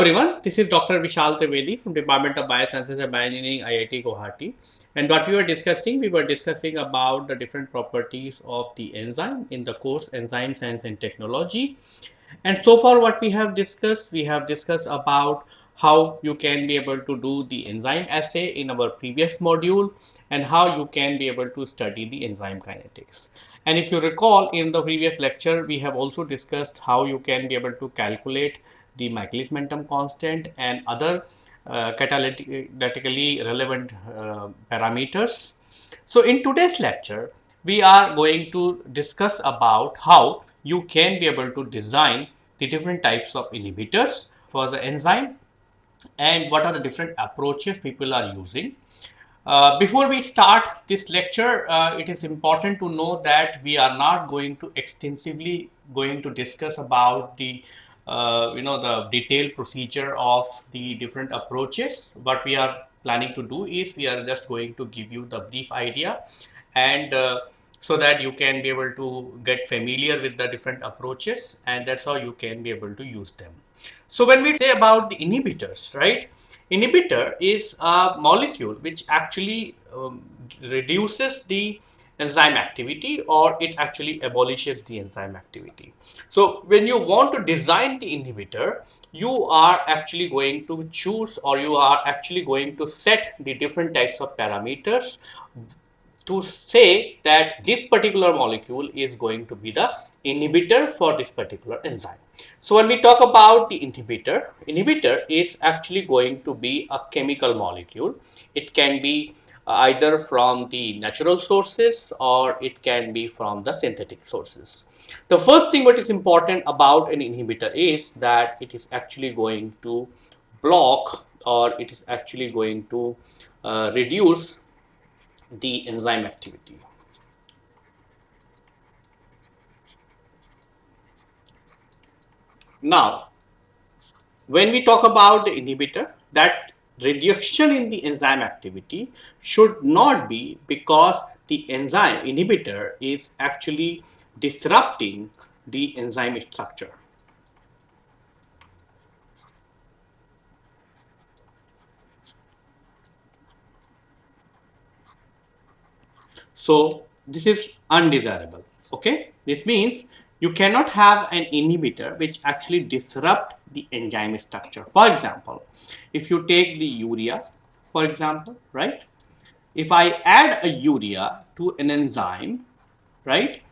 Everyone, this is Dr. Vishal Trivedi from Department of Biosciences and Bioengineering IIT Guwahati. And what we were discussing, we were discussing about the different properties of the enzyme in the course Enzyme Science and Technology. And so far what we have discussed, we have discussed about how you can be able to do the enzyme assay in our previous module and how you can be able to study the enzyme kinetics. And if you recall in the previous lecture, we have also discussed how you can be able to calculate the Michaelis Menten constant and other uh, catalytically relevant uh, parameters. So in today's lecture, we are going to discuss about how you can be able to design the different types of inhibitors for the enzyme and what are the different approaches people are using. Uh, before we start this lecture, uh, it is important to know that we are not going to extensively going to discuss about the uh, you know the detailed procedure of the different approaches. What we are planning to do is we are just going to give you the brief idea and uh, so that you can be able to get familiar with the different approaches and that's how you can be able to use them. So when we say about the inhibitors right? Inhibitor is a molecule which actually um, reduces the enzyme activity or it actually abolishes the enzyme activity. So when you want to design the inhibitor, you are actually going to choose or you are actually going to set the different types of parameters to say that this particular molecule is going to be the inhibitor for this particular enzyme. So when we talk about the inhibitor, inhibitor is actually going to be a chemical molecule. It can be either from the natural sources or it can be from the synthetic sources. The first thing what is important about an inhibitor is that it is actually going to block or it is actually going to uh, reduce the enzyme activity. Now, when we talk about the inhibitor, that reduction in the enzyme activity should not be because the enzyme inhibitor is actually disrupting the enzyme structure. So this is undesirable. Okay, this means you cannot have an inhibitor which actually disrupt the enzyme structure. For example, if you take the urea, for example, right? If I add a urea to an enzyme, right?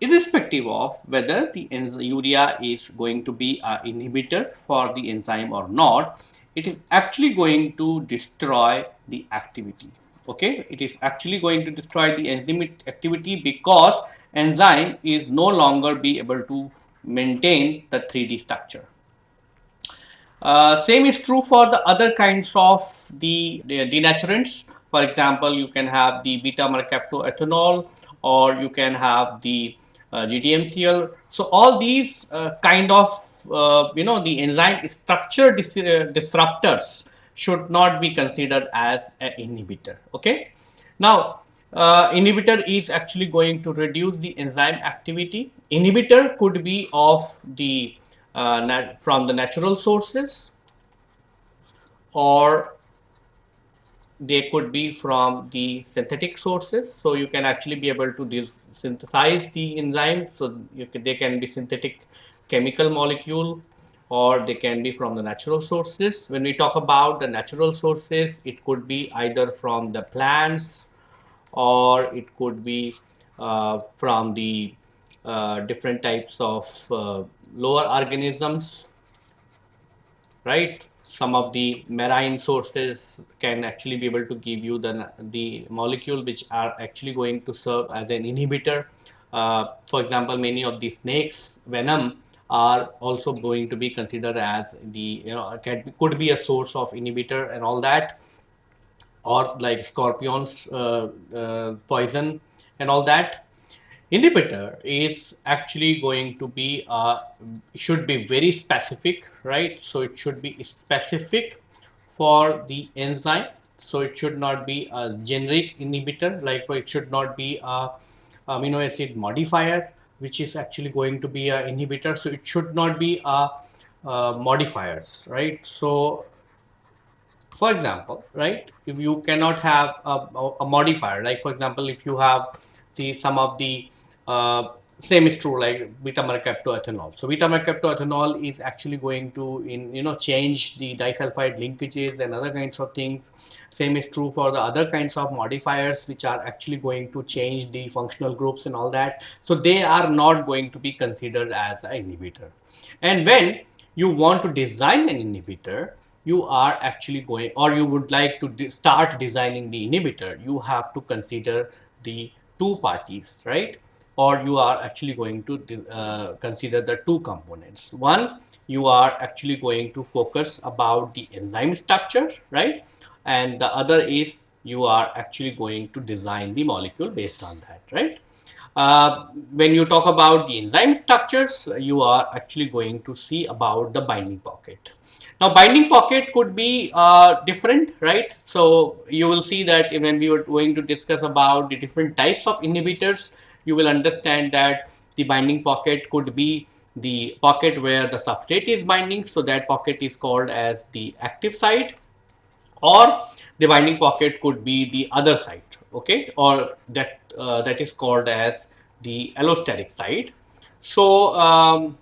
Irrespective of whether the urea is going to be an inhibitor for the enzyme or not, it is actually going to destroy the activity. Okay, it is actually going to destroy the enzyme activity because enzyme is no longer be able to maintain the 3D structure. Uh, same is true for the other kinds of the, the denaturants. For example, you can have the beta mercaptoethanol or you can have the uh, GDMCL. So all these uh, kind of, uh, you know, the enzyme structure dis uh, disruptors should not be considered as an inhibitor. Okay. Now, uh, inhibitor is actually going to reduce the enzyme activity. Inhibitor could be of the uh, from the natural sources or they could be from the synthetic sources. So you can actually be able to synthesize the enzyme. So they can be synthetic chemical molecule or they can be from the natural sources. When we talk about the natural sources, it could be either from the plants or it could be uh, from the uh, different types of uh, lower organisms, right? Some of the marine sources can actually be able to give you the, the molecule which are actually going to serve as an inhibitor. Uh, for example, many of the snakes venom are also going to be considered as the, you know, can, could be a source of inhibitor and all that or like scorpions uh, uh, poison and all that. Inhibitor is actually going to be uh, should be very specific right? So it should be specific for the enzyme. So it should not be a generic inhibitor like it should not be a amino acid modifier which is actually going to be a inhibitor so it should not be a uh, modifiers, right? So, for example, right, if you cannot have a, a modifier, like for example, if you have see some of the uh, same is true like beta mercaptoethanol. So beta mercaptoethanol is actually going to in you know change the disulfide linkages and other kinds of things. Same is true for the other kinds of modifiers which are actually going to change the functional groups and all that. So they are not going to be considered as an inhibitor. And when you want to design an inhibitor, you are actually going or you would like to de start designing the inhibitor, you have to consider the two parties, right? Or you are actually going to uh, consider the two components. One, you are actually going to focus about the enzyme structure, right? And the other is you are actually going to design the molecule based on that, right? Uh, when you talk about the enzyme structures, you are actually going to see about the binding pocket. Now, binding pocket could be uh, different, right? So, you will see that when we were going to discuss about the different types of inhibitors, you will understand that the binding pocket could be the pocket where the substrate is binding. So that pocket is called as the active site or the binding pocket could be the other site, okay, or that uh, that is called as the allosteric site. So, um,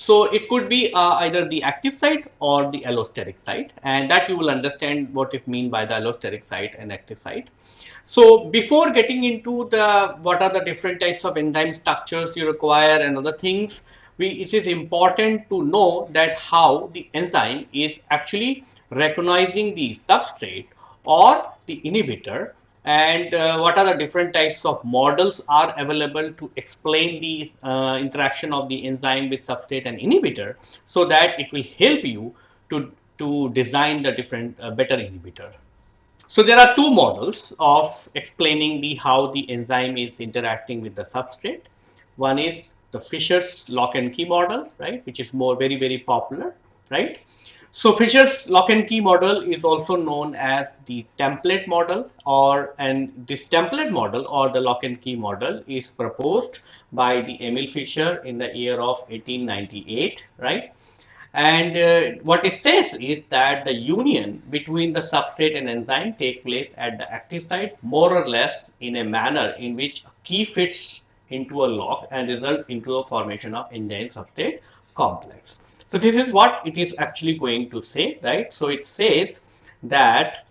So it could be uh, either the active site or the allosteric site and that you will understand what is mean by the allosteric site and active site. So before getting into the what are the different types of enzyme structures you require and other things, we, it is important to know that how the enzyme is actually recognizing the substrate or the inhibitor and uh, what are the different types of models are available to explain the uh, interaction of the enzyme with substrate and inhibitor so that it will help you to, to design the different uh, better inhibitor. So there are two models of explaining the how the enzyme is interacting with the substrate. One is the Fischer's lock and key model, right, which is more very, very popular, right? So Fischer's lock and key model is also known as the template model or and this template model or the lock and key model is proposed by the Emil Fischer in the year of 1898, right? And uh, what it says is that the union between the substrate and enzyme take place at the active site more or less in a manner in which a key fits into a lock and result into a formation of enzyme substrate complex. So this is what it is actually going to say, right? So it says that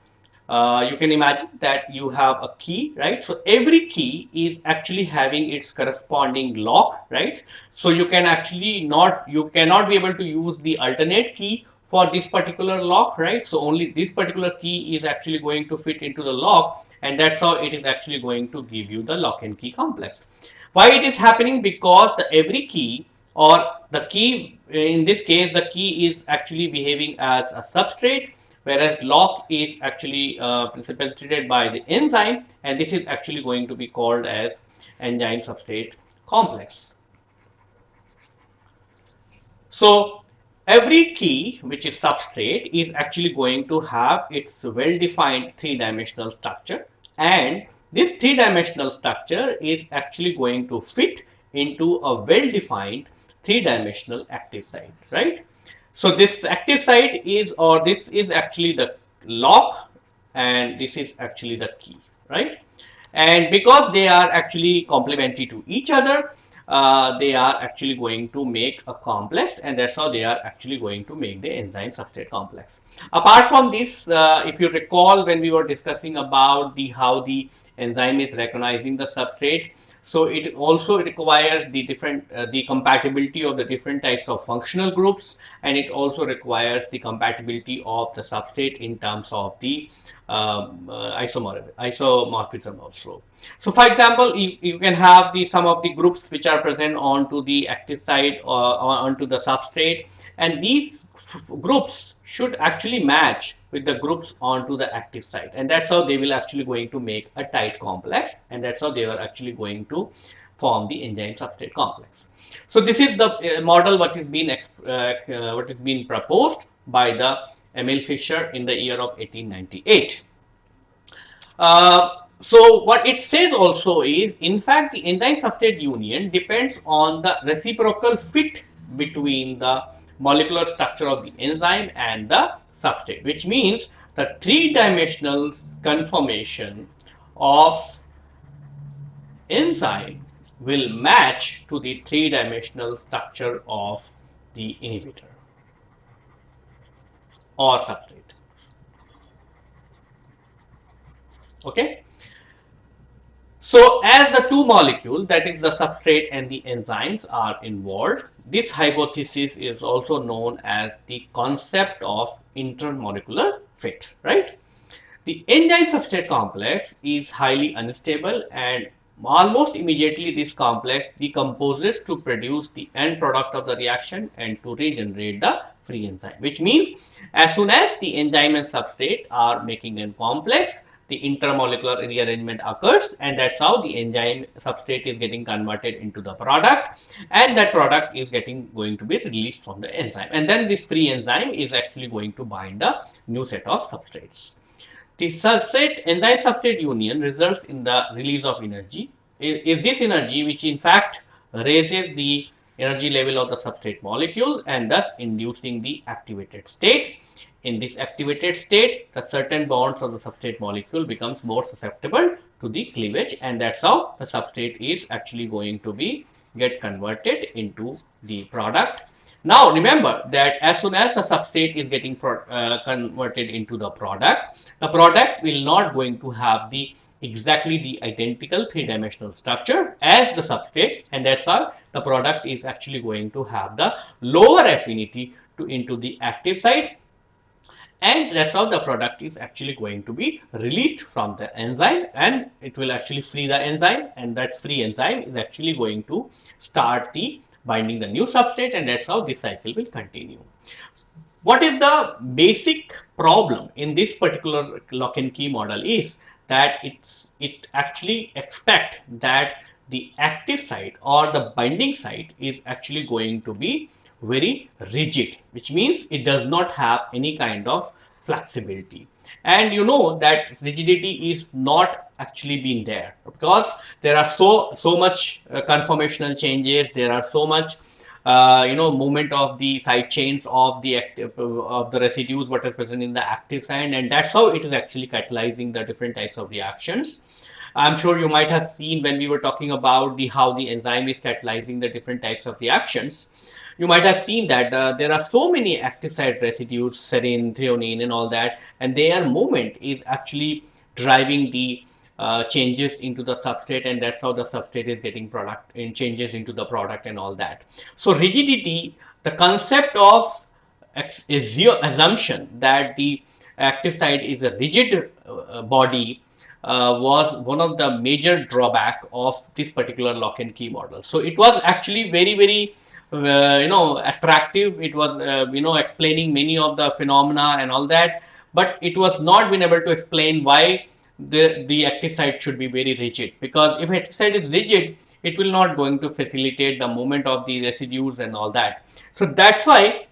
uh, you can imagine that you have a key, right? So every key is actually having its corresponding lock, right? So you can actually not, you cannot be able to use the alternate key for this particular lock, right? So only this particular key is actually going to fit into the lock and that's how it is actually going to give you the lock and key complex. Why it is happening? Because the every key or the key in this case the key is actually behaving as a substrate whereas lock is actually uh, precipitated by the enzyme and this is actually going to be called as enzyme substrate complex. So every key which is substrate is actually going to have its well-defined three-dimensional structure and this three-dimensional structure is actually going to fit into a well-defined three-dimensional active site, right? So this active site is or this is actually the lock and this is actually the key, right? And because they are actually complementary to each other, uh, they are actually going to make a complex and that's how they are actually going to make the enzyme substrate complex. Apart from this, uh, if you recall when we were discussing about the how the enzyme is recognizing the substrate, so it also requires the different uh, the compatibility of the different types of functional groups and it also requires the compatibility of the substrate in terms of the um, uh, isomorphism also. So for example, you, you can have the some of the groups which are present onto the active side or, or onto the substrate and these groups should actually match with the groups onto the active site and that's how they will actually going to make a tight complex and that's how they are actually going to form the enzyme substrate complex. So this is the uh, model what is being uh, uh, what is being proposed by the Emil Fischer in the year of 1898. Uh, so what it says also is, in fact, the enzyme substrate union depends on the reciprocal fit between the molecular structure of the enzyme and the substrate, which means the three-dimensional conformation of enzyme will match to the three-dimensional structure of the inhibitor or substrate. Okay. So as the two molecules, that is the substrate and the enzymes are involved, this hypothesis is also known as the concept of intermolecular fit, right? The enzyme substrate complex is highly unstable and almost immediately this complex decomposes to produce the end product of the reaction and to regenerate the free enzyme, which means as soon as the enzyme and substrate are making a complex, the intermolecular rearrangement occurs and that's how the enzyme substrate is getting converted into the product and that product is getting going to be released from the enzyme and then this free enzyme is actually going to bind a new set of substrates. The substrate enzyme substrate union results in the release of energy is this energy which in fact raises the energy level of the substrate molecule and thus inducing the activated state in this activated state, the certain bonds of the substrate molecule becomes more susceptible to the cleavage and that's how the substrate is actually going to be get converted into the product. Now remember that as soon as the substrate is getting uh, converted into the product, the product will not going to have the exactly the identical three-dimensional structure as the substrate and that's how the product is actually going to have the lower affinity to into the active site and that's how the product is actually going to be released from the enzyme and it will actually free the enzyme and that free enzyme is actually going to start the binding the new substrate and that's how this cycle will continue. What is the basic problem in this particular lock and key model is that it's it actually expect that the active site or the binding site is actually going to be very rigid, which means it does not have any kind of flexibility. And you know that rigidity is not actually being there because there are so so much uh, conformational changes, there are so much uh, you know movement of the side chains of the active of the residues what is present in the active side and that's how it is actually catalyzing the different types of reactions. I'm sure you might have seen when we were talking about the how the enzyme is catalyzing the different types of reactions. You might have seen that uh, there are so many active site residues, serine, threonine and all that, and their movement is actually driving the uh, changes into the substrate and that's how the substrate is getting product and changes into the product and all that. So rigidity, the concept of assumption that the active site is a rigid uh, body uh, was one of the major drawback of this particular lock and key model. So it was actually very, very uh, you know attractive it was uh, you know explaining many of the phenomena and all that but it was not been able to explain why the the active site should be very rigid. Because if active site is rigid it will not going to facilitate the movement of the residues and all that. So that's why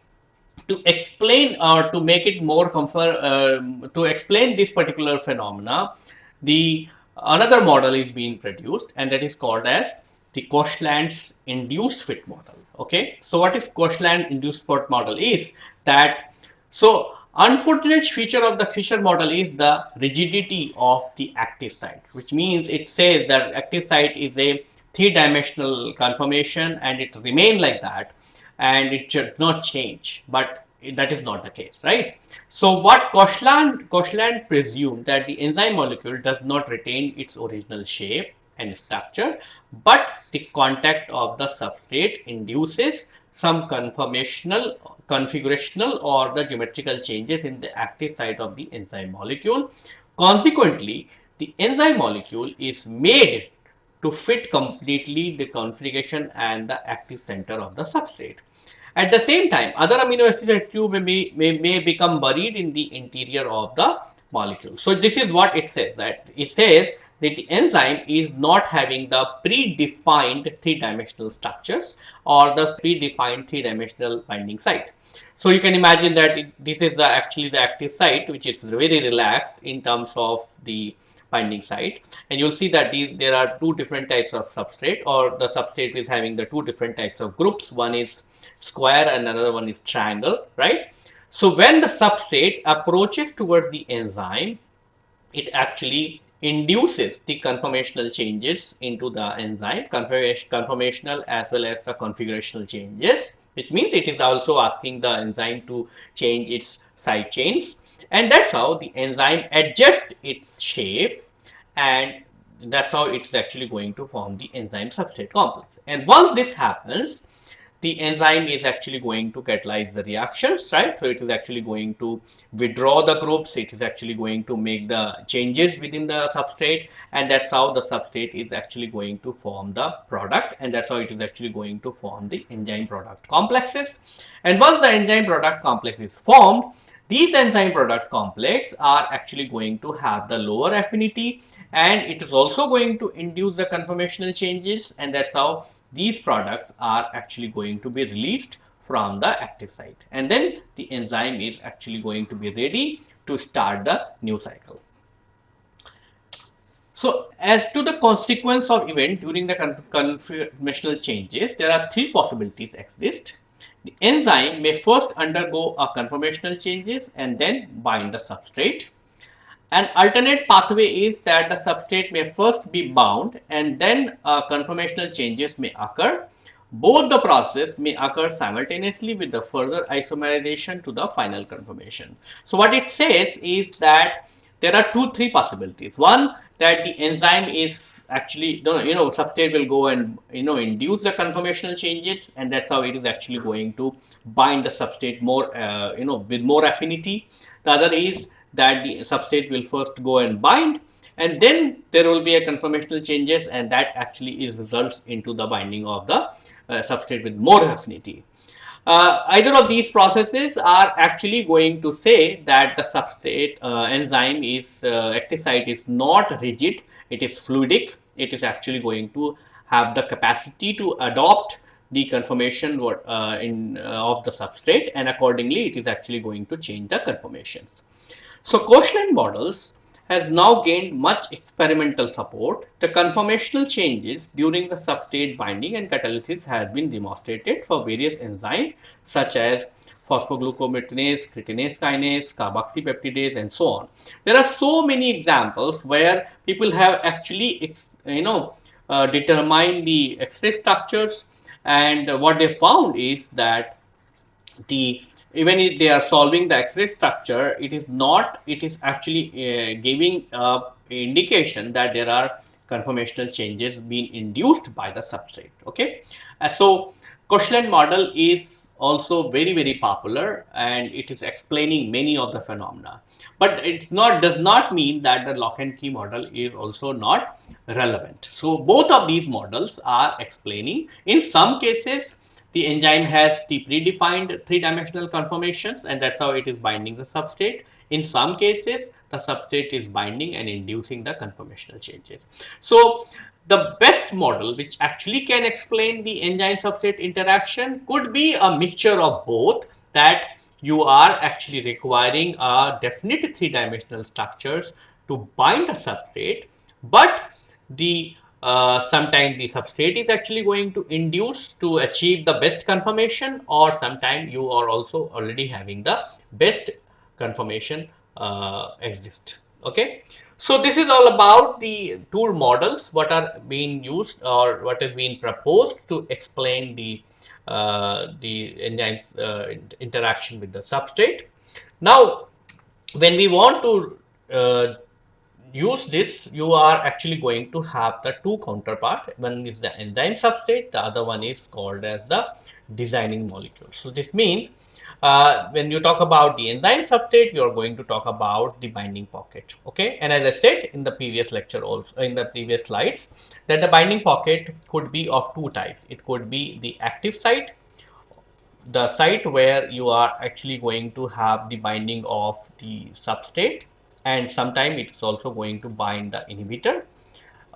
to explain or to make it more comfort uh, to explain this particular phenomena the another model is being produced and that is called as the Koshland's induced fit model. Okay? So what is Koshland induced fit model is that so unfortunate feature of the Fischer model is the rigidity of the active site which means it says that active site is a three-dimensional conformation and it remain like that and it should not change. But that is not the case right? So what Koshland Koshland presumed that the enzyme molecule does not retain its original shape and structure but the contact of the substrate induces some conformational configurational or the geometrical changes in the active site of the enzyme molecule. Consequently the enzyme molecule is made to fit completely the configuration and the active center of the substrate. At the same time other amino acids at Q may, may, may become buried in the interior of the molecule. So this is what it says that it says that the enzyme is not having the predefined three-dimensional structures or the predefined three-dimensional binding site. So you can imagine that it, this is the, actually the active site which is very relaxed in terms of the binding site. And you'll see that these, there are two different types of substrate or the substrate is having the two different types of groups. One is square and another one is triangle right? So when the substrate approaches towards the enzyme it actually induces the conformational changes into the enzyme conformational as well as the configurational changes which means it is also asking the enzyme to change its side chains. And that's how the enzyme adjusts its shape and that's how it's actually going to form the enzyme substrate complex. And once this happens the enzyme is actually going to catalyze the reactions, right? So it is actually going to withdraw the groups. It is actually going to make the changes within the substrate. And that's how the substrate is actually going to form the product. And that's how it is actually going to form the enzyme product complexes. And once the enzyme product complex is formed, these enzyme product complex are actually going to have the lower affinity and it is also going to induce the conformational changes and that's how these products are actually going to be released from the active site and then the enzyme is actually going to be ready to start the new cycle. So as to the consequence of event during the conformational changes, there are three possibilities exist. The enzyme may first undergo a conformational changes and then bind the substrate. An alternate pathway is that the substrate may first be bound and then uh, conformational changes may occur. Both the process may occur simultaneously with the further isomerization to the final conformation. So what it says is that there are two, three possibilities. One, that the enzyme is actually, you know, substrate will go and, you know, induce the conformational changes and that's how it is actually going to bind the substrate more, uh, you know, with more affinity. The other is that the substrate will first go and bind and then there will be a conformational changes and that actually is results into the binding of the uh, substrate with more affinity. Uh, either of these processes are actually going to say that the substrate uh, enzyme is uh, active site is not rigid, it is fluidic, it is actually going to have the capacity to adopt the conformation uh, in, uh, of the substrate and accordingly it is actually going to change the conformations. So Koshland models has now gained much experimental support. The conformational changes during the substrate binding and catalysis have been demonstrated for various enzymes such as phosphoglucoamidinase, creatine kinase, carboxypeptidase and so on. There are so many examples where people have actually, you know, uh, determined the X-ray structures and what they found is that the even if they are solving the X-ray structure, it is not, it is actually uh, giving a indication that there are conformational changes being induced by the substrate. Okay. Uh, so Koshland model is also very, very popular and it is explaining many of the phenomena. But it's not, does not mean that the lock and key model is also not relevant. So both of these models are explaining in some cases the enzyme has the predefined three-dimensional conformations and that's how it is binding the substrate. In some cases, the substrate is binding and inducing the conformational changes. So the best model which actually can explain the enzyme substrate interaction could be a mixture of both that you are actually requiring a definite three-dimensional structures to bind the substrate but the uh, sometimes the substrate is actually going to induce to achieve the best conformation or sometimes you are also already having the best conformation uh, exist. Okay? So this is all about the tool models what are being used or what is being proposed to explain the uh, the enzymes uh, interaction with the substrate. Now when we want to uh, use this, you are actually going to have the two counterpart. One is the enzyme substrate, the other one is called as the designing molecule. So this means uh, when you talk about the enzyme substrate, you are going to talk about the binding pocket. Okay, and as I said in the previous lecture, also in the previous slides, that the binding pocket could be of two types. It could be the active site, the site where you are actually going to have the binding of the substrate and sometime it's also going to bind the inhibitor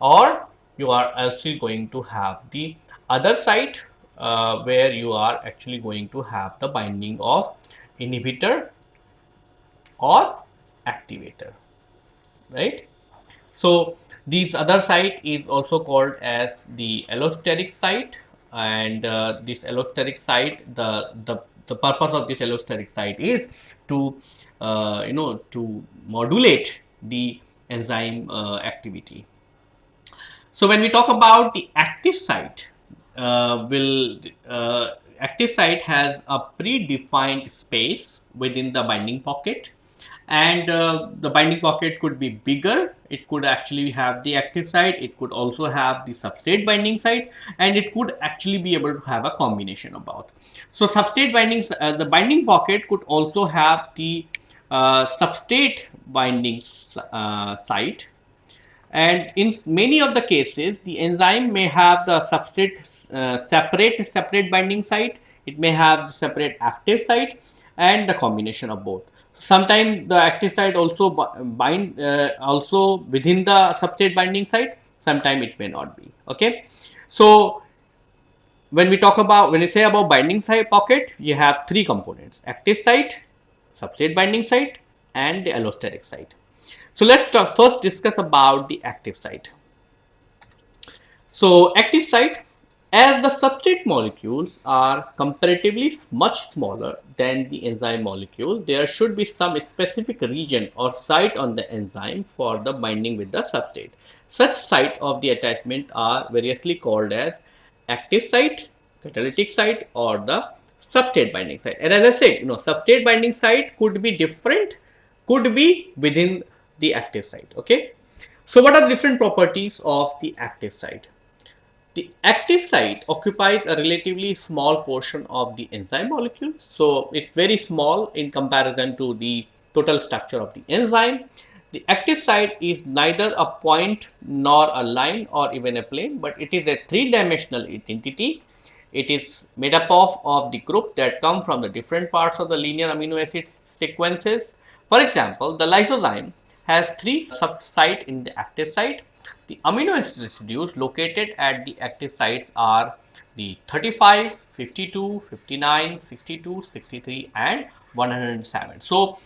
or you are actually going to have the other site uh, where you are actually going to have the binding of inhibitor or activator right? So this other site is also called as the allosteric site and uh, this allosteric site the the the purpose of this allosteric site is to you know to modulate the enzyme uh, activity. So when we talk about the active site uh, will uh, active site has a predefined space within the binding pocket. And uh, the binding pocket could be bigger. It could actually have the active site. It could also have the substrate binding site. And it could actually be able to have a combination of both. So substrate binding uh, the binding pocket could also have the uh, substrate binding uh, site. And in many of the cases the enzyme may have the substrate uh, separate separate binding site. It may have separate active site and the combination of both. Sometimes the active site also bind uh, also within the substrate binding site. Sometimes it may not be. Okay? So when we talk about when we say about binding site pocket you have three components. Active site substrate binding site and the allosteric site so let's talk, first discuss about the active site so active site as the substrate molecules are comparatively much smaller than the enzyme molecule, there should be some specific region or site on the enzyme for the binding with the substrate. Such site of the attachment are variously called as active site, catalytic site or the substrate binding site. And as I said, you know, substrate binding site could be different, could be within the active site. Okay. So what are the different properties of the active site? The active site occupies a relatively small portion of the enzyme molecule. So it's very small in comparison to the total structure of the enzyme. The active site is neither a point nor a line or even a plane, but it is a three-dimensional entity. It is made up of, of the group that come from the different parts of the linear amino acid sequences. For example, the lysozyme has three sub-site in the active site the amino acid residues located at the active sites are the 35, 52, 59, 62, 63 and 107. So,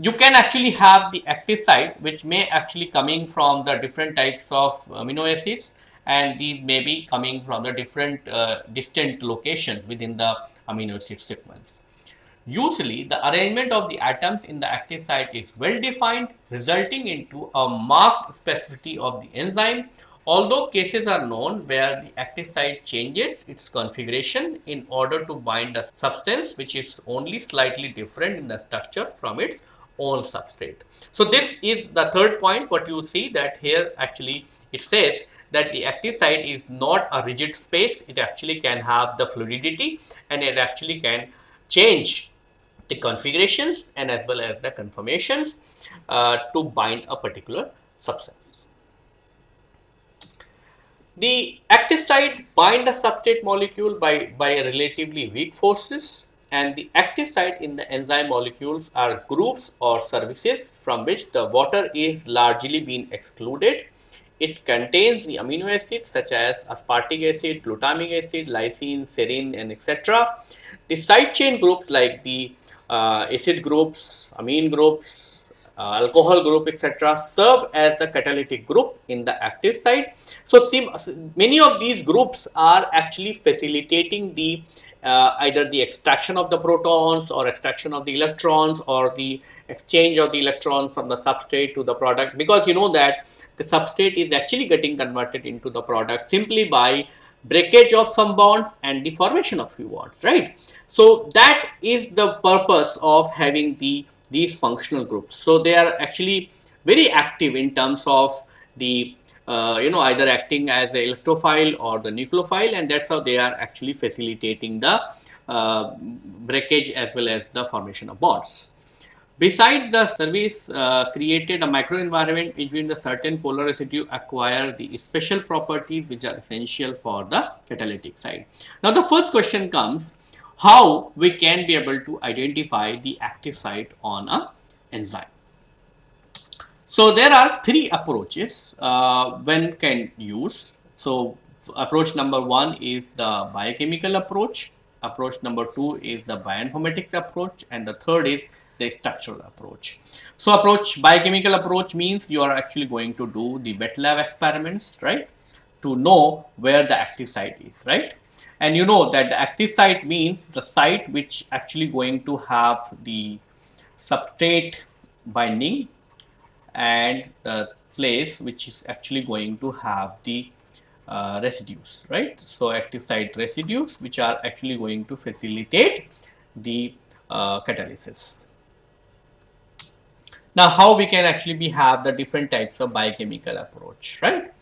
you can actually have the active site which may actually coming from the different types of amino acids and these may be coming from the different uh, distant locations within the amino acid sequence. Usually, the arrangement of the atoms in the active site is well defined, resulting into a marked specificity of the enzyme. Although cases are known where the active site changes its configuration in order to bind a substance which is only slightly different in the structure from its own substrate. So, this is the third point what you see that here actually it says that the active site is not a rigid space, it actually can have the fluidity and it actually can change the configurations and as well as the conformations uh, to bind a particular substance. The active site bind a substrate molecule by, by relatively weak forces and the active site in the enzyme molecules are grooves or surfaces from which the water is largely being excluded. It contains the amino acids such as aspartic acid, glutamic acid, lysine, serine and etc. The side chain groups like the uh, acid groups, amine groups, uh, alcohol group etc. serve as the catalytic group in the active site. So, many of these groups are actually facilitating the uh, either the extraction of the protons or extraction of the electrons or the exchange of the electrons from the substrate to the product because you know that the substrate is actually getting converted into the product simply by breakage of some bonds and the formation of few bonds, right. So, that is the purpose of having the these functional groups. So, they are actually very active in terms of the uh, you know either acting as a electrophile or the nucleophile and that is how they are actually facilitating the uh, breakage as well as the formation of bonds. Besides the service uh, created a microenvironment between the certain polar residue acquire the special properties which are essential for the catalytic side. Now the first question comes how we can be able to identify the active site on a enzyme. So there are three approaches uh, one can use. So approach number one is the biochemical approach, approach number two is the bioinformatics approach and the third is the structural approach. So approach, biochemical approach means you are actually going to do the wet lab experiments, right? To know where the active site is, right? And you know that the active site means the site which actually going to have the substrate binding and the place which is actually going to have the uh, residues, right? So active site residues which are actually going to facilitate the uh, catalysis. Now, how we can actually be have the different types of biochemical approach, right?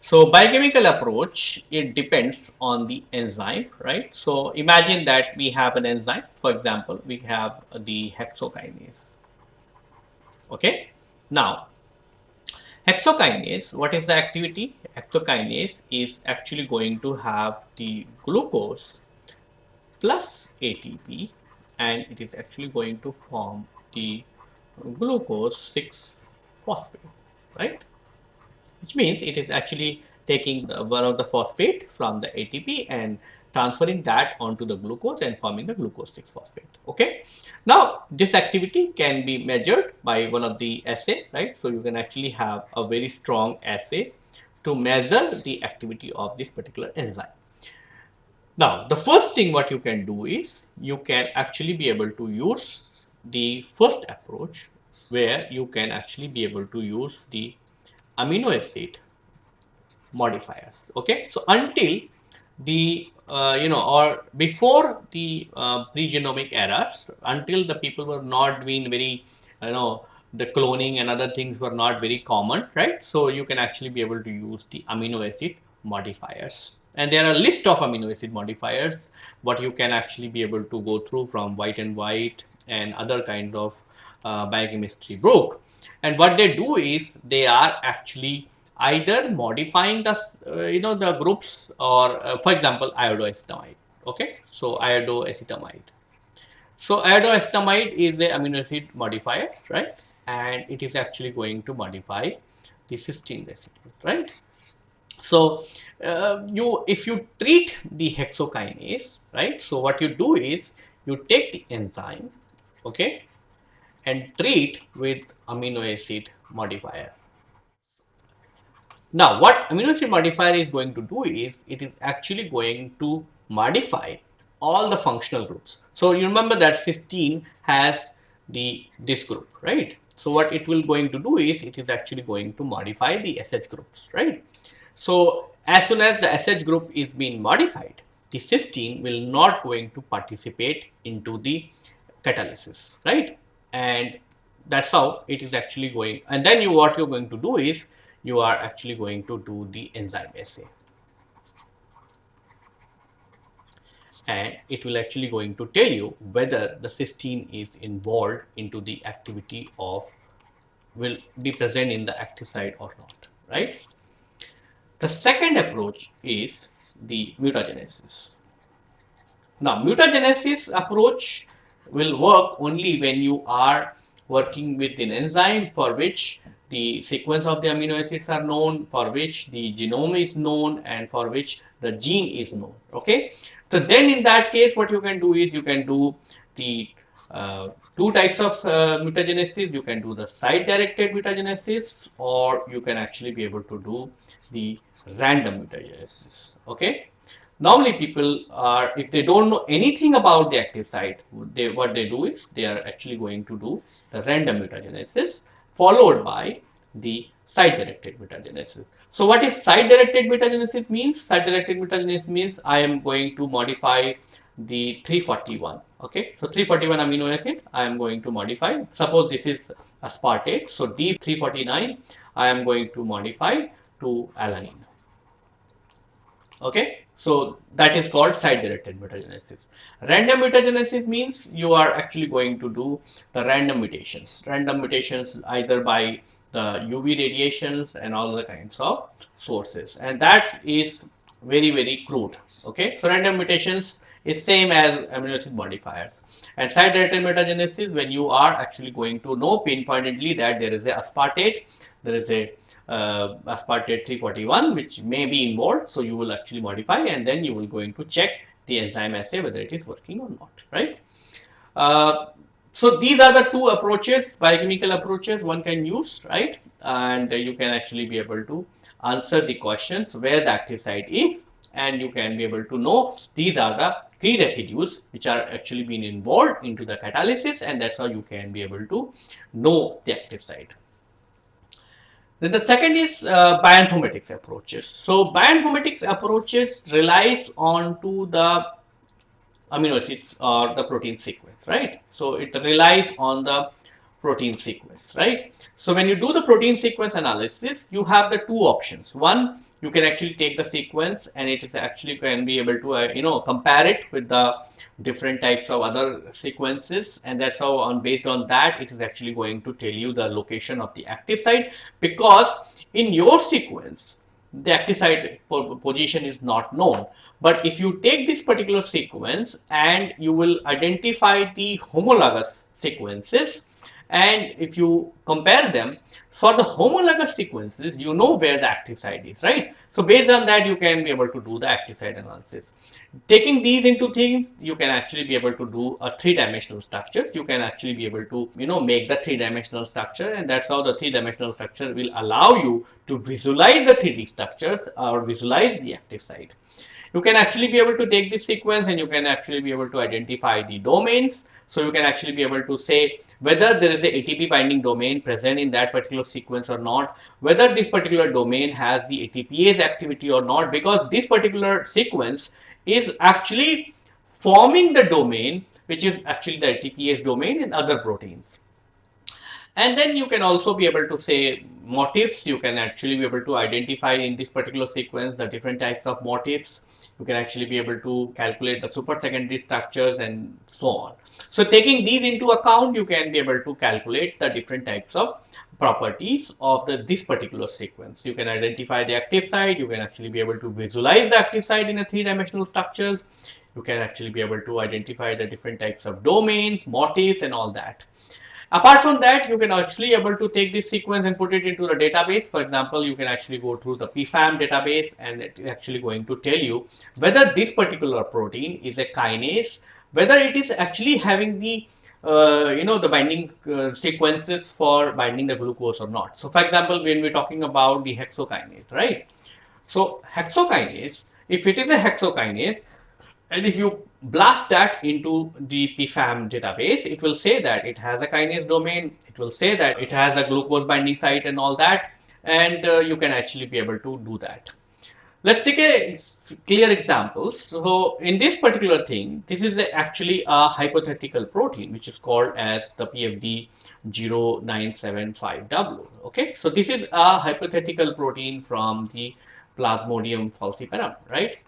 So, biochemical approach, it depends on the enzyme, right? So, imagine that we have an enzyme, for example, we have the hexokinase, okay? Now, hexokinase, what is the activity? Hexokinase is actually going to have the glucose plus ATP and it is actually going to form the glucose 6 phosphate, right? Which means it is actually taking the, one of the phosphate from the ATP and transferring that onto the glucose and forming the glucose 6 phosphate. Okay. Now, this activity can be measured by one of the assay, right? So, you can actually have a very strong assay to measure the activity of this particular enzyme. Now, the first thing what you can do is you can actually be able to use the first approach where you can actually be able to use the amino acid modifiers. Okay. So, until the uh, you know or before the uh, pre-genomic eras until the people were not being very you know the cloning and other things were not very common right? So you can actually be able to use the amino acid modifiers. And there are a list of amino acid modifiers what you can actually be able to go through from Voet and Voet and other kind of uh, biochemistry book and what they do is they are actually either modifying the uh, you know the groups or uh, for example iodoacetamide okay? So iodoacetamide so iodoacetamide is a amino acid modifier right? And it is actually going to modify the cysteine residues right? So uh, you if you treat the hexokinase right? So what you do is you take the enzyme okay? And treat with amino acid modifier now what amino acid modifier is going to do is it is actually going to modify all the functional groups so you remember that cysteine has the this group right so what it will going to do is it is actually going to modify the sh groups right so as soon as the SH group is being modified, the cysteine will not going to participate into the catalysis, right? And that's how it is actually going. And then you what you're going to do is you are actually going to do the enzyme assay. And it will actually going to tell you whether the cysteine is involved into the activity of will be present in the active site or not, right? The second approach is the mutagenesis. Now, mutagenesis approach will work only when you are working with an enzyme for which the sequence of the amino acids are known, for which the genome is known and for which the gene is known. Okay. So, then in that case what you can do is you can do the uh, two types of uh, mutagenesis. You can do the site directed mutagenesis or you can actually be able to do the random mutagenesis. Okay. Normally people are, if they don't know anything about the active site, they, what they do is they are actually going to do the random mutagenesis followed by the site directed mutagenesis. So what is site directed mutagenesis means? Site directed mutagenesis means I am going to modify the 341 okay so 341 amino acid i am going to modify suppose this is aspartate so d349 i am going to modify to alanine okay so that is called site directed mutagenesis. Random mutagenesis means you are actually going to do the random mutations. Random mutations either by the uv radiations and all the kinds of sources. And that is very very crude. Okay? So random mutations is same as amino acid modifiers. And site directed mutagenesis when you are actually going to know pinpointedly that there is a aspartate there is a uh, aspartate 341 which may be involved. So, you will actually modify and then you will going to check the enzyme assay whether it is working or not, right. Uh, so these are the two approaches, biochemical approaches one can use, right? And you can actually be able to answer the questions where the active site is and you can be able to know these are the key residues which are actually being involved into the catalysis and that's how you can be able to know the active site. Then the second is uh, bioinformatics approaches. So bioinformatics approaches relies on to the amino acids or the protein sequence, right? So it relies on the protein sequence, right? So when you do the protein sequence analysis, you have the two options. One, you can actually take the sequence and it is actually can be able to, uh, you know, compare it with the different types of other sequences. And that's how on based on that, it is actually going to tell you the location of the active site because in your sequence, the active site position is not known. But if you take this particular sequence and you will identify the homologous sequences and if you compare them for the homologous sequences, you know where the active site is, right? So based on that, you can be able to do the active site analysis. Taking these into things, you can actually be able to do a three-dimensional structures. You can actually be able to, you know, make the three-dimensional structure and that's how the three-dimensional structure will allow you to visualize the 3D structures or visualize the active site you can actually be able to take this sequence and you can actually be able to identify the domains. So you can actually be able to say whether there is a ATP binding domain present in that particular sequence or not, whether this particular domain has the ATPase activity or not, because this particular sequence is actually forming the domain, which is actually the ATPase domain in other proteins. And then you can also be able to say motifs. You can actually be able to identify in this particular sequence the different types of motifs you can actually be able to calculate the super secondary structures and so on. So taking these into account, you can be able to calculate the different types of properties of the this particular sequence. You can identify the active site, you can actually be able to visualize the active site in a three-dimensional structures. You can actually be able to identify the different types of domains, motifs and all that. Apart from that, you can actually able to take this sequence and put it into the database. For example, you can actually go through the PFAM database and it is actually going to tell you whether this particular protein is a kinase, whether it is actually having the uh, you know the binding uh, sequences for binding the glucose or not. So, for example, when we're talking about the hexokinase, right? So, hexokinase, if it is a hexokinase, and if you blast that into the PFAM database, it will say that it has a kinase domain, it will say that it has a glucose binding site and all that, and uh, you can actually be able to do that. Let's take a clear examples. So in this particular thing, this is a, actually a hypothetical protein, which is called as the PFD 0975W. Okay, so this is a hypothetical protein from the Plasmodium falciparum, right?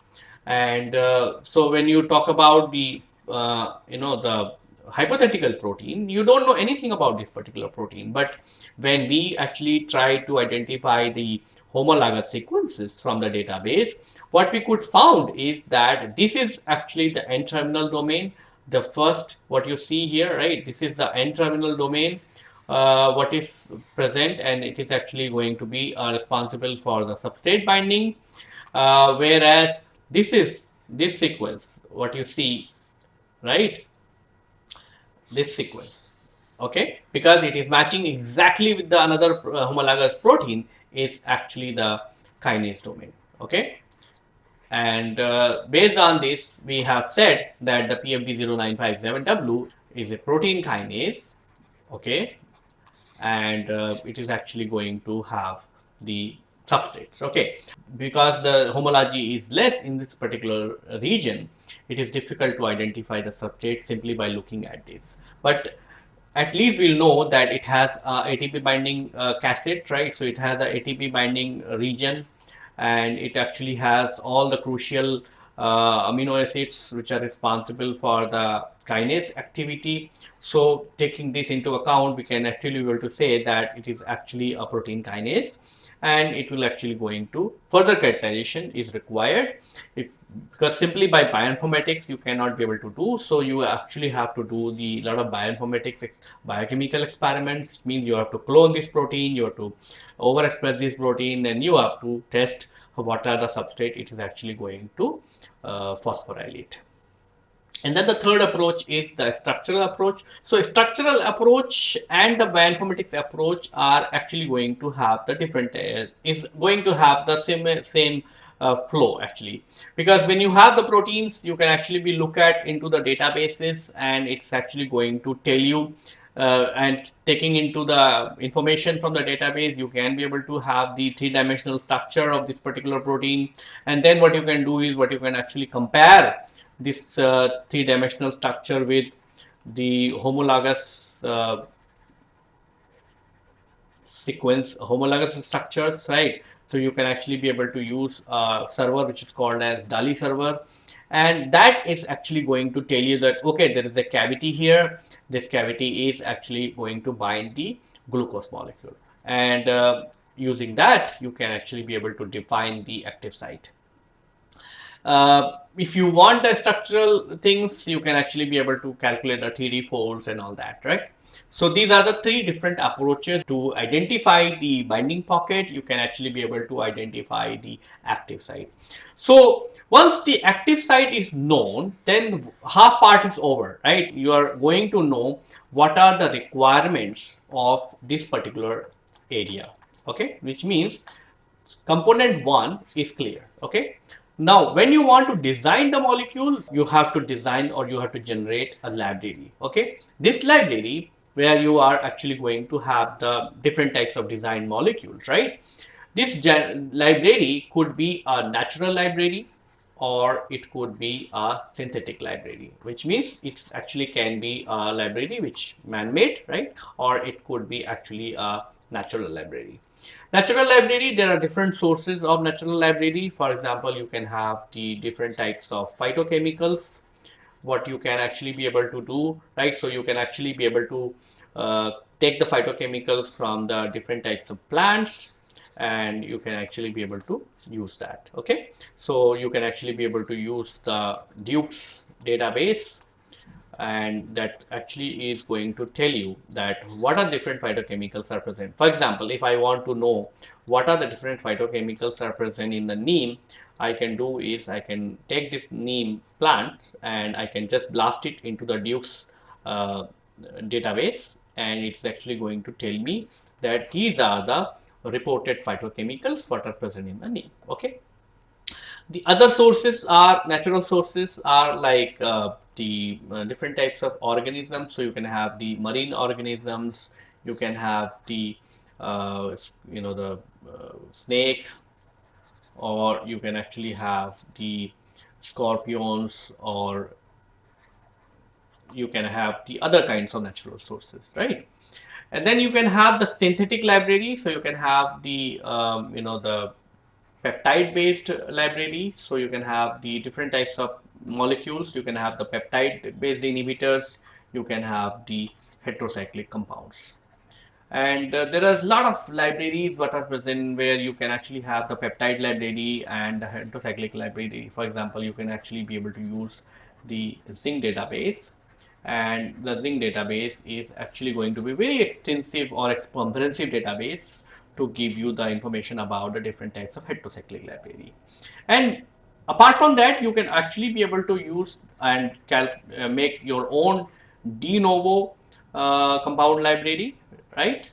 And uh, so when you talk about the, uh, you know, the hypothetical protein, you don't know anything about this particular protein. But when we actually try to identify the homologous sequences from the database, what we could found is that this is actually the N-terminal domain. The first, what you see here, right? This is the N-terminal domain. Uh, what is present and it is actually going to be uh, responsible for the substrate binding uh, whereas this is this sequence, what you see, right? This sequence, okay? Because it is matching exactly with the another uh, homologous protein is actually the kinase domain, okay? And uh, based on this, we have said that the PFD0957W is a protein kinase, okay? And uh, it is actually going to have the substrates okay. Because the homology is less in this particular region it is difficult to identify the substrate simply by looking at this. But at least we'll know that it has a ATP binding uh, cassette right? So it has a ATP binding region and it actually has all the crucial uh, amino acids which are responsible for the kinase activity. So taking this into account, we can actually be able to say that it is actually a protein kinase and it will actually going to further characterization is required. If because simply by bioinformatics you cannot be able to do so you actually have to do the lot of bioinformatics biochemical experiments means you have to clone this protein you have to overexpress this protein and you have to test what are the substrate it is actually going to uh, phosphorylate and then the third approach is the structural approach. So structural approach and the bioinformatics approach are actually going to have the different, uh, is going to have the same, same uh, flow actually. Because when you have the proteins, you can actually be look at into the databases and it's actually going to tell you uh, and taking into the information from the database, you can be able to have the three-dimensional structure of this particular protein. And then what you can do is what you can actually compare this uh, three-dimensional structure with the homologous uh, sequence, homologous structures, right? So you can actually be able to use a server which is called as DALI server. And that is actually going to tell you that okay there is a cavity here. This cavity is actually going to bind the glucose molecule. And uh, using that you can actually be able to define the active site. Uh, if you want the structural things, you can actually be able to calculate the 3D folds and all that, right? So these are the three different approaches to identify the binding pocket. You can actually be able to identify the active site. So once the active site is known, then half part is over, right? You are going to know what are the requirements of this particular area, okay? Which means component one is clear, okay? Now, when you want to design the molecule, you have to design or you have to generate a library. Okay. This library where you are actually going to have the different types of design molecules, right? This library could be a natural library or it could be a synthetic library, which means it actually can be a library which man-made, right? Or it could be actually a natural library. Natural library, there are different sources of natural library. For example, you can have the different types of phytochemicals, what you can actually be able to do, right? So you can actually be able to uh, take the phytochemicals from the different types of plants and you can actually be able to use that. Okay. So you can actually be able to use the Dukes database and that actually is going to tell you that what are different phytochemicals are present. For example, if I want to know what are the different phytochemicals are present in the neem, I can do is I can take this neem plant and I can just blast it into the Duke's uh, database and it's actually going to tell me that these are the reported phytochemicals what are present in the neem. Okay. The other sources are natural sources are like uh, the uh, different types of organisms. So you can have the marine organisms, you can have the uh, you know the uh, snake, or you can actually have the scorpions, or you can have the other kinds of natural sources, right? And then you can have the synthetic library. So you can have the um, you know the peptide based library. So you can have the different types of molecules. You can have the peptide based inhibitors. You can have the heterocyclic compounds. And uh, there are a lot of libraries that are present where you can actually have the peptide library and the heterocyclic library. For example, you can actually be able to use the zinc database and the zinc database is actually going to be very extensive or comprehensive database to give you the information about the different types of heterocyclic library. And apart from that, you can actually be able to use and uh, make your own de novo uh, compound library, right?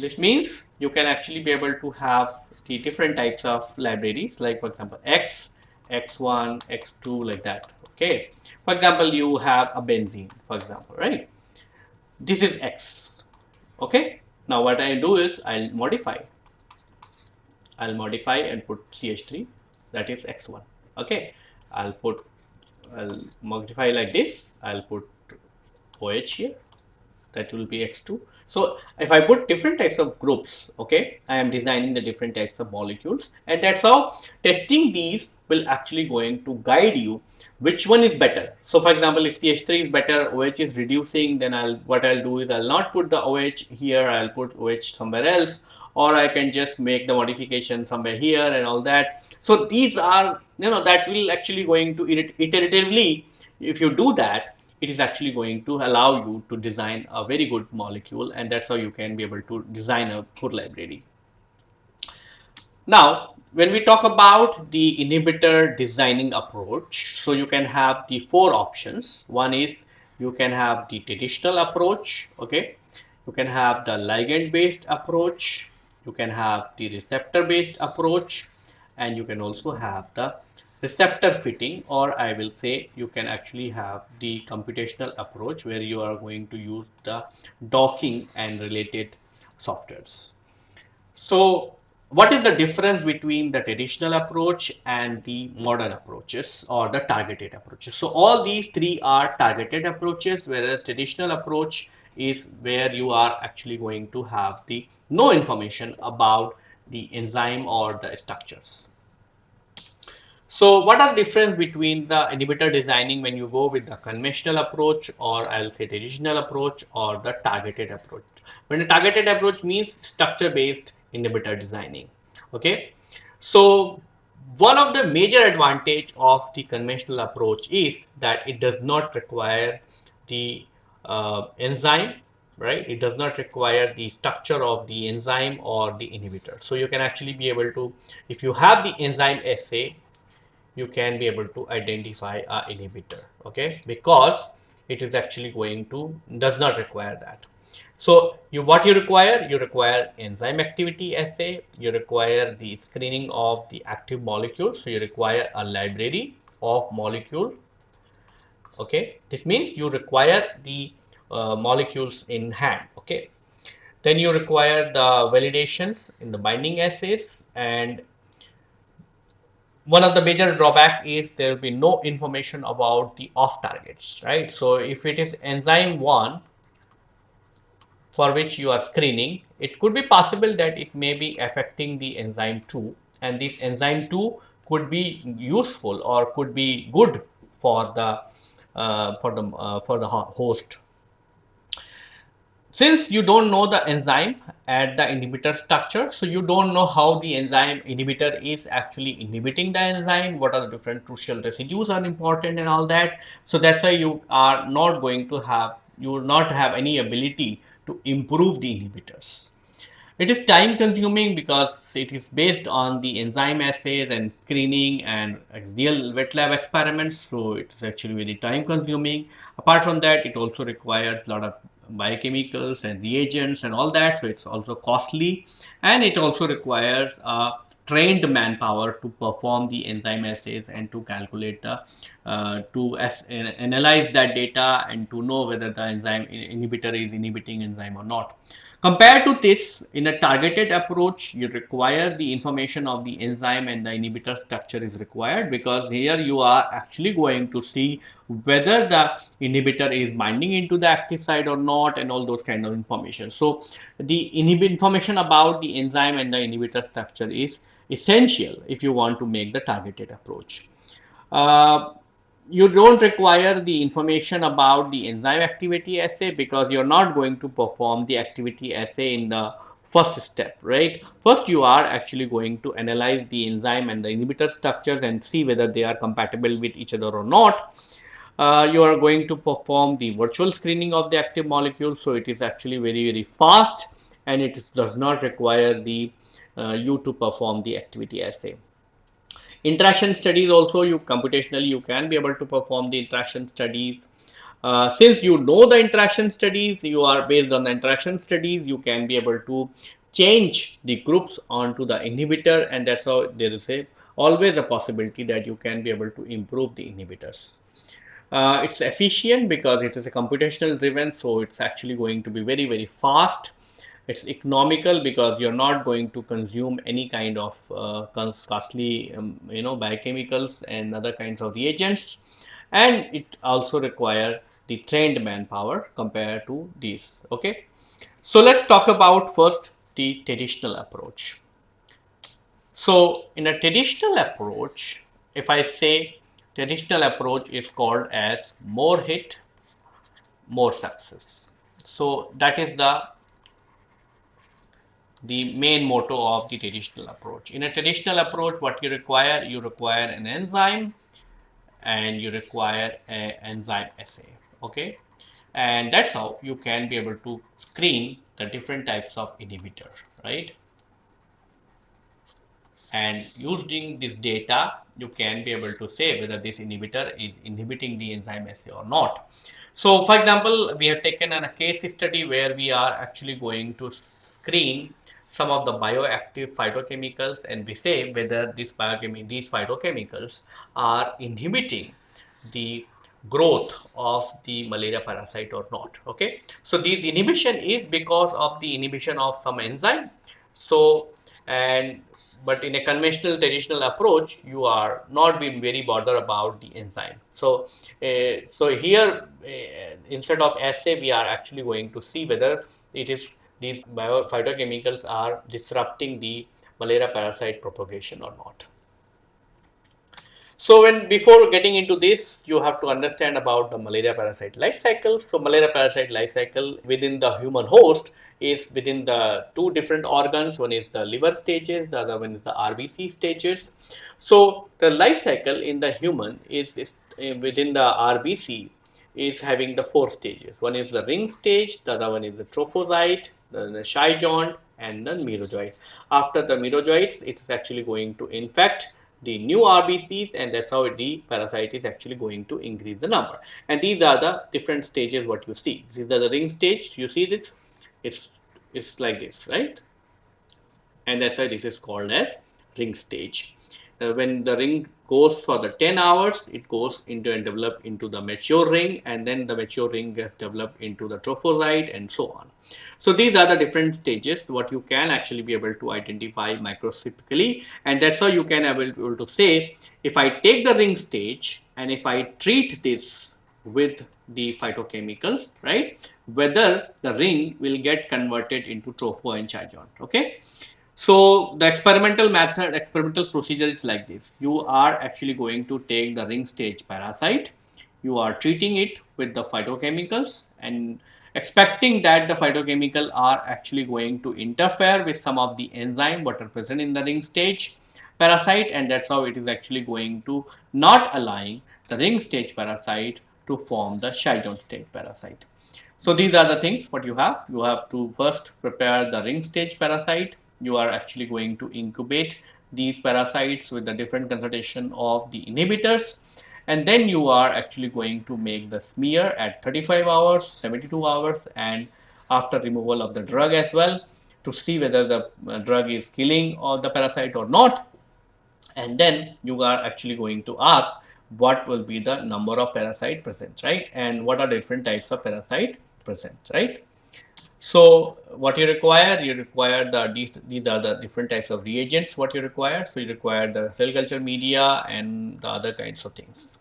This means you can actually be able to have the different types of libraries like for example X, X1, X2 like that. Okay. For example, you have a benzene, for example, right? This is x. Okay? Now what I do is I'll modify. I'll modify and put ch3 that is x1 okay? I'll put I'll modify like this. I'll put OH here. That will be x2 so if I put different types of groups okay? I am designing the different types of molecules. And that's how testing these will actually going to guide you which one is better? So for example if ch3 is better oh is reducing then i'll what i'll do is i'll not put the oh here i'll put oh somewhere else or i can just make the modification somewhere here and all that. So these are you know that will actually going to iteratively if you do that it is actually going to allow you to design a very good molecule and that's how you can be able to design a good library Now, when we talk about the inhibitor designing approach, so you can have the four options. One is you can have the traditional approach, okay? You can have the ligand based approach, you can have the receptor based approach, and you can also have the receptor fitting or I will say you can actually have the computational approach where you are going to use the docking and related softwares. So what is the difference between the traditional approach and the modern approaches or the targeted approaches? So all these three are targeted approaches whereas traditional approach is where you are actually going to have the no information about the enzyme or the structures. So what are the difference between the inhibitor designing when you go with the conventional approach or I'll say traditional approach or the targeted approach. When a targeted approach means structure based inhibitor designing. Okay. So one of the major advantage of the conventional approach is that it does not require the uh, enzyme right? It does not require the structure of the enzyme or the inhibitor. So you can actually be able to if you have the enzyme assay you can be able to identify a inhibitor. Okay? Because it is actually going to does not require that so you what you require you require enzyme activity assay you require the screening of the active molecule so you require a library of molecule okay this means you require the uh, molecules in hand okay then you require the validations in the binding assays and one of the major drawback is there will be no information about the off targets, right? So if it is enzyme one for which you are screening, it could be possible that it may be affecting the enzyme two and this enzyme two could be useful or could be good for the uh, for the uh, for the host since you don't know the enzyme at the inhibitor structure, so you don't know how the enzyme inhibitor is actually inhibiting the enzyme, what are the different crucial residues are important and all that. So that's why you are not going to have, you will not have any ability to improve the inhibitors. It is time consuming because it is based on the enzyme assays and screening and real wet lab experiments. So it is actually very time consuming. Apart from that, it also requires a lot of biochemicals and reagents and all that. So it's also costly and it also requires a trained manpower to perform the enzyme assays and to calculate the uh, to as, analyze that data and to know whether the enzyme inhibitor is inhibiting enzyme or not. Compared to this, in a targeted approach, you require the information of the enzyme and the inhibitor structure is required because here you are actually going to see whether the inhibitor is binding into the active site or not and all those kind of information. So, the information about the enzyme and the inhibitor structure is essential if you want to make the targeted approach. Uh, you don't require the information about the enzyme activity assay because you're not going to perform the activity assay in the first step, right? First, you are actually going to analyze the enzyme and the inhibitor structures and see whether they are compatible with each other or not. Uh, you are going to perform the virtual screening of the active molecule. So, it is actually very, very fast and it is, does not require the you to perform the activity assay. Interaction studies also you computationally you can be able to perform the interaction studies. Uh, since you know the interaction studies, you are based on the interaction studies, you can be able to change the groups onto the inhibitor and that's how there is a always a possibility that you can be able to improve the inhibitors. Uh, it's efficient because it is a computational driven so it's actually going to be very very fast it's economical because you're not going to consume any kind of uh, costly um, you know biochemicals and other kinds of reagents. And it also require the trained manpower compared to these okay? So let's talk about first the traditional approach. So in a traditional approach if i say traditional approach is called as more hit more success. So that is the the main motto of the traditional approach. In a traditional approach, what you require, you require an enzyme and you require an enzyme assay. Okay. And that's how you can be able to screen the different types of inhibitor, right? and using this data, you can be able to say whether this inhibitor is inhibiting the enzyme assay or not. So for example, we have taken a case study where we are actually going to screen some of the bioactive phytochemicals and we say whether these these phytochemicals are inhibiting the growth of the malaria parasite or not okay? So this inhibition is because of the inhibition of some enzyme. So and but in a conventional traditional approach you are not being very bothered about the enzyme. So uh, so here uh, instead of assay we are actually going to see whether it is these phytochemicals are disrupting the malaria parasite propagation or not so when before getting into this, you have to understand about the malaria parasite life cycle. So malaria parasite life cycle within the human host is within the two different organs. One is the liver stages, the other one is the RBC stages. So the life cycle in the human is, is uh, within the RBC is having the four stages. One is the ring stage, the other one is the trophozoite, the, the chyjon and the merozoite. After the merozoites, it is actually going to infect the new RBCs and that's how the parasite is actually going to increase the number. And these are the different stages what you see. These are the ring stage. You see this? It's, it's like this, right? And that's why this is called as ring stage. Uh, when the ring goes for the 10 hours, it goes into and develop into the mature ring and then the mature ring gets developed into the trophozoite and so on. So these are the different stages what you can actually be able to identify microscopically and that's how you can be able to say if I take the ring stage and if I treat this with the phytochemicals, right, whether the ring will get converted into tropho and chyjon, okay. So the experimental method, experimental procedure is like this. You are actually going to take the ring stage parasite. You are treating it with the phytochemicals and expecting that the phytochemical are actually going to interfere with some of the enzyme what are present in the ring stage parasite and that's how it is actually going to not allowing the ring stage parasite to form the chyjon stage parasite. So these are the things what you have. You have to first prepare the ring stage parasite you are actually going to incubate these parasites with the different concentration of the inhibitors. And then you are actually going to make the smear at 35 hours 72 hours and after removal of the drug as well to see whether the uh, drug is killing or the parasite or not. And then you are actually going to ask what will be the number of parasite present right? And what are different types of parasite present right so what you require, you require the these, these are the different types of reagents what you require. So you require the cell culture media and the other kinds of things.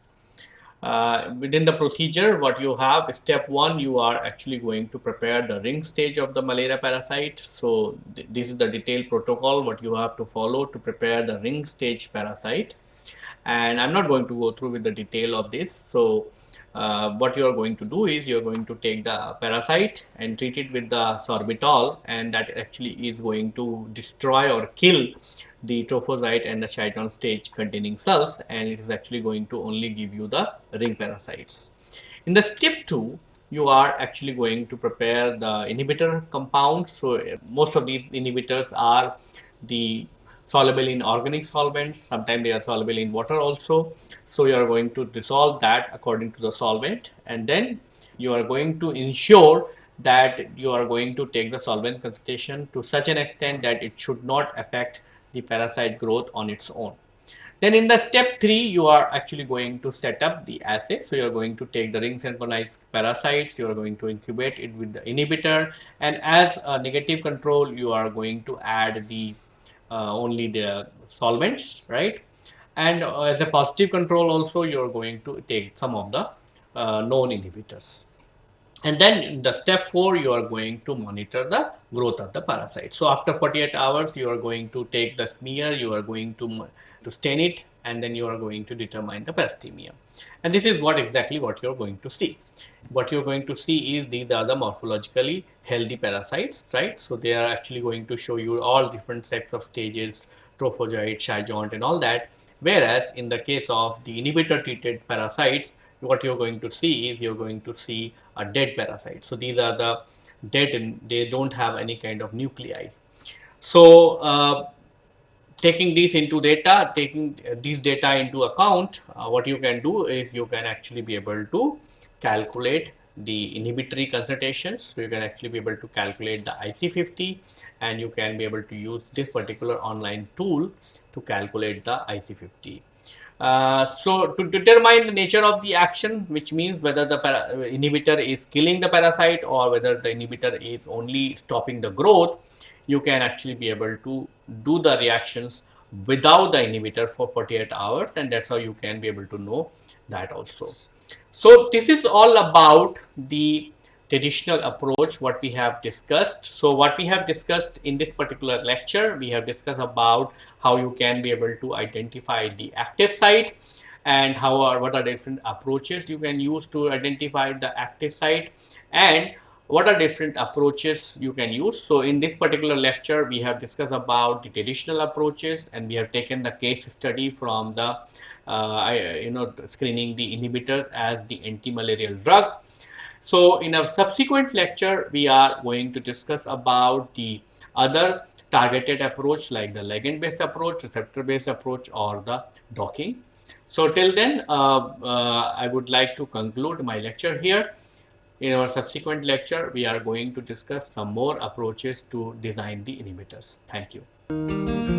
Uh, within the procedure, what you have, step one, you are actually going to prepare the ring stage of the malaria parasite. So th this is the detailed protocol what you have to follow to prepare the ring stage parasite. And I'm not going to go through with the detail of this. So uh, what you are going to do is you are going to take the parasite and treat it with the sorbitol and that actually is going to destroy or kill the trophozoite and the chyjon stage containing cells and it is actually going to only give you the ring parasites. In the step 2 you are actually going to prepare the inhibitor compound so most of these inhibitors are the soluble in organic solvents. Sometimes they are soluble in water also. So you are going to dissolve that according to the solvent. And then you are going to ensure that you are going to take the solvent concentration to such an extent that it should not affect the parasite growth on its own. Then in the step 3 you are actually going to set up the assay. So you are going to take the ring synchronized parasites. You are going to incubate it with the inhibitor. And as a negative control you are going to add the only the solvents, right? And uh, as a positive control also, you're going to take some of the uh, known inhibitors. And then in the step 4, you are going to monitor the growth of the parasite. So after 48 hours, you are going to take the smear, you are going to, to stain it, and then you are going to determine the parastemia. And this is what exactly what you're going to see. What you're going to see is these are the morphologically healthy parasites, right? So they are actually going to show you all different types of stages, trophozoite, chyjon and all that. Whereas in the case of the inhibitor treated parasites, what you're going to see is you're going to see a dead parasite. So these are the dead and they don't have any kind of nuclei. So uh, taking these into data, taking these data into account, uh, what you can do is you can actually be able to calculate the inhibitory concentrations. So you can actually be able to calculate the IC50 and you can be able to use this particular online tool to calculate the IC50. Uh, so to determine the nature of the action, which means whether the inhibitor is killing the parasite or whether the inhibitor is only stopping the growth, you can actually be able to do the reactions without the inhibitor for 48 hours and that's how you can be able to know that also. So this is all about the traditional approach what we have discussed. So what we have discussed in this particular lecture, we have discussed about how you can be able to identify the active site and how are what are different approaches you can use to identify the active site and what are different approaches you can use. So in this particular lecture, we have discussed about the traditional approaches and we have taken the case study from the uh, you know screening the inhibitor as the anti-malarial drug. So in a subsequent lecture, we are going to discuss about the other targeted approach like the ligand based approach, receptor based approach or the docking. So till then, uh, uh, I would like to conclude my lecture here. In our subsequent lecture, we are going to discuss some more approaches to design the inhibitors. Thank you.